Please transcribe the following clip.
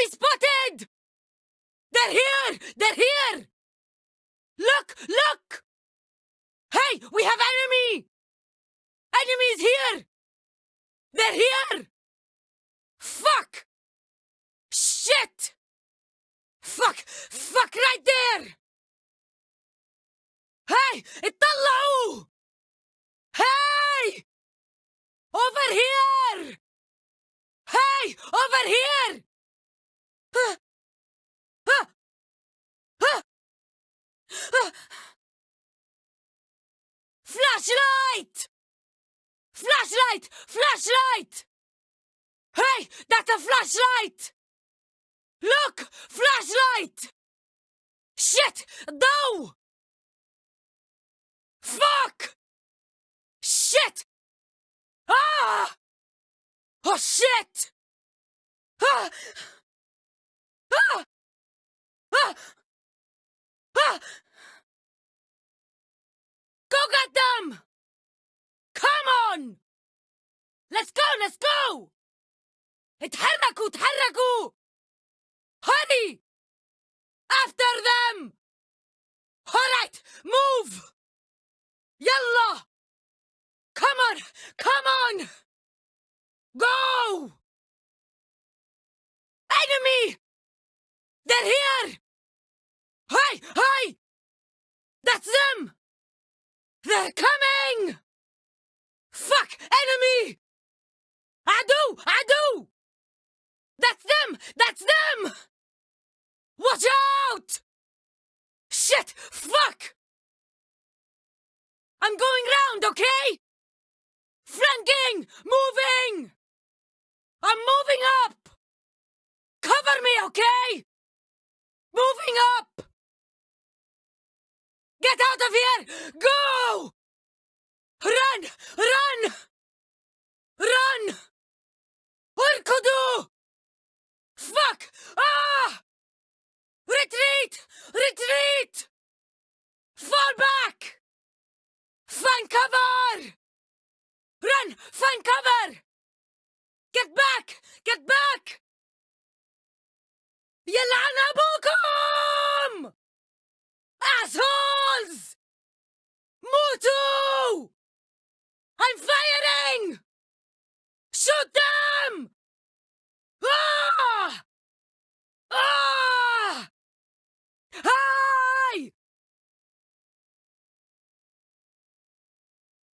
Enemy spotted! They're here! They're here! Look! Look! Hey! We have enemy! Enemy is here! They're here! Fuck! Shit! Fuck! Fuck right there! Hey! It's Flashlight! Flashlight! Flashlight! Hey! That's a flashlight! Look! Flashlight! Shit! No! Fuck! Shit! Ah! Oh shit! Ah! Ah! Ah! Ah! Go get them! Come on! Let's go, let's go! اتحركوا اتحركوا! Hurry! After them! Alright, move! Yalla! Come on! Come on! Go! Enemy! They're here! Hey! Hey! That's them! They're coming! That's them! Watch out! Shit! Fuck! I'm going round, okay? Flanking! Moving! I'm moving up! Cover me, okay? Moving up! Get out of here! Go! Run! Run! Run! Fuck! Ah! Retreat! Retreat! Fall back! Find cover! Run! Find cover! Get back! Get back! يلعن أبوكم! Assholes! Mutu! I'm firing! Shoot